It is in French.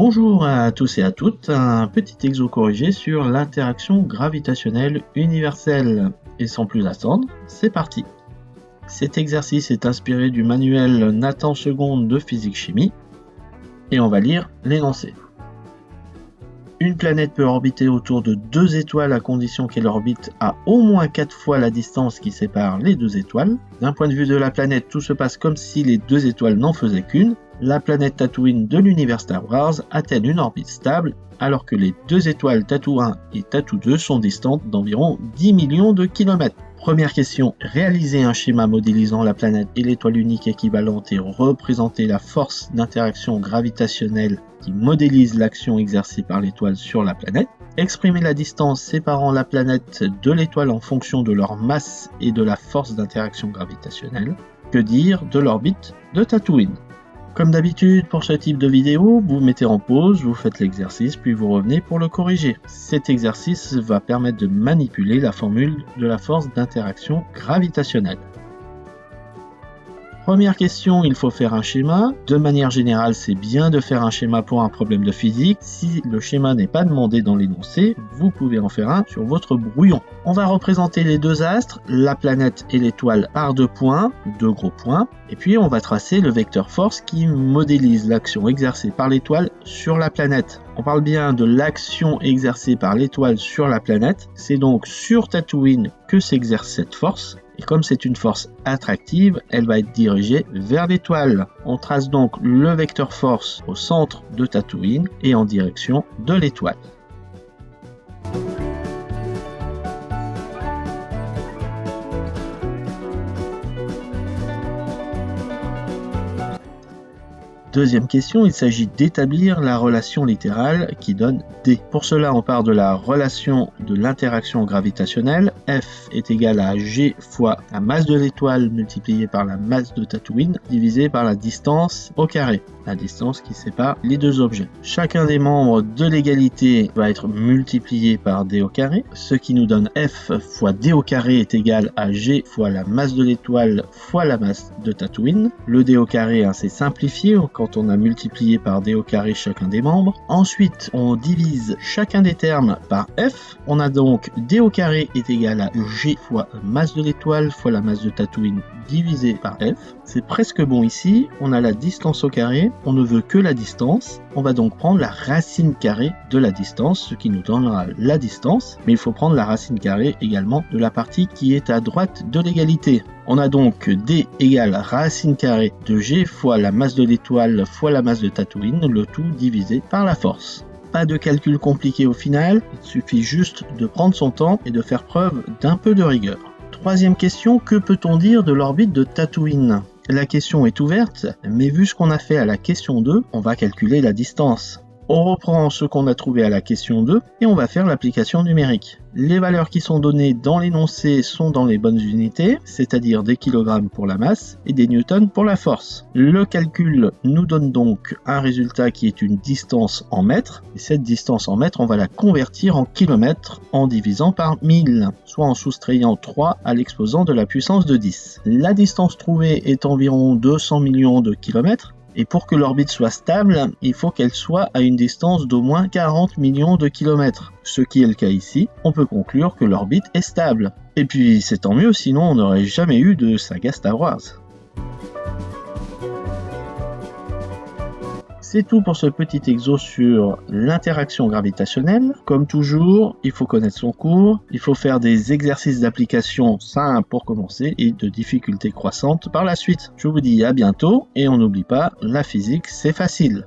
Bonjour à tous et à toutes, un petit exo corrigé sur l'interaction gravitationnelle universelle. Et sans plus attendre, c'est parti Cet exercice est inspiré du manuel Nathan II de physique-chimie, et on va lire l'énoncé. Une planète peut orbiter autour de deux étoiles à condition qu'elle orbite à au moins quatre fois la distance qui sépare les deux étoiles. D'un point de vue de la planète, tout se passe comme si les deux étoiles n'en faisaient qu'une. La planète Tatooine de l'univers Star Wars atteint une orbite stable alors que les deux étoiles Tattoo 1 et Tattoo 2 sont distantes d'environ 10 millions de kilomètres? Première question, réaliser un schéma modélisant la planète et l'étoile unique équivalente et représenter la force d'interaction gravitationnelle qui modélise l'action exercée par l'étoile sur la planète. Exprimer la distance séparant la planète de l'étoile en fonction de leur masse et de la force d'interaction gravitationnelle. Que dire de l'orbite de Tatooine? Comme d'habitude pour ce type de vidéo, vous mettez en pause, vous faites l'exercice, puis vous revenez pour le corriger. Cet exercice va permettre de manipuler la formule de la force d'interaction gravitationnelle. Première question, il faut faire un schéma. De manière générale, c'est bien de faire un schéma pour un problème de physique. Si le schéma n'est pas demandé dans l'énoncé, vous pouvez en faire un sur votre brouillon. On va représenter les deux astres, la planète et l'étoile par deux points, deux gros points, et puis on va tracer le vecteur force qui modélise l'action exercée par l'étoile sur la planète. On parle bien de l'action exercée par l'étoile sur la planète, c'est donc sur Tatooine que s'exerce cette force, et comme c'est une force attractive, elle va être dirigée vers l'étoile. On trace donc le vecteur force au centre de Tatooine et en direction de l'étoile. Deuxième question, il s'agit d'établir la relation littérale qui donne D. Pour cela, on part de la relation de l'interaction gravitationnelle. F est égal à G fois la masse de l'étoile multipliée par la masse de Tatooine divisé par la distance au carré, la distance qui sépare les deux objets. Chacun des membres de l'égalité va être multiplié par D au carré, ce qui nous donne F fois D au carré est égal à G fois la masse de l'étoile fois la masse de Tatooine. Le D au carré, c'est simplifié on a multiplié par d au carré chacun des membres. Ensuite, on divise chacun des termes par f. On a donc d au carré est égal à g fois masse de l'étoile fois la masse de Tatooine divisé par f. C'est presque bon ici. On a la distance au carré. On ne veut que la distance. On va donc prendre la racine carrée de la distance, ce qui nous donnera la distance. Mais il faut prendre la racine carrée également de la partie qui est à droite de l'égalité. On a donc D égale racine carrée de G fois la masse de l'étoile fois la masse de Tatooine, le tout divisé par la force. Pas de calcul compliqué au final, il suffit juste de prendre son temps et de faire preuve d'un peu de rigueur. Troisième question, que peut-on dire de l'orbite de Tatooine? La question est ouverte, mais vu ce qu'on a fait à la question 2, on va calculer la distance. On reprend ce qu'on a trouvé à la question 2 et on va faire l'application numérique. Les valeurs qui sont données dans l'énoncé sont dans les bonnes unités, c'est-à-dire des kilogrammes pour la masse et des newtons pour la force. Le calcul nous donne donc un résultat qui est une distance en mètres, et cette distance en mètres, on va la convertir en kilomètres en divisant par 1000, soit en soustrayant 3 à l'exposant de la puissance de 10. La distance trouvée est environ 200 millions de kilomètres, et pour que l'orbite soit stable, il faut qu'elle soit à une distance d'au moins 40 millions de kilomètres. Ce qui est le cas ici, on peut conclure que l'orbite est stable. Et puis c'est tant mieux, sinon on n'aurait jamais eu de saga Star. C'est tout pour ce petit exo sur l'interaction gravitationnelle. Comme toujours, il faut connaître son cours, il faut faire des exercices d'application simples pour commencer et de difficultés croissantes par la suite. Je vous dis à bientôt et on n'oublie pas, la physique c'est facile.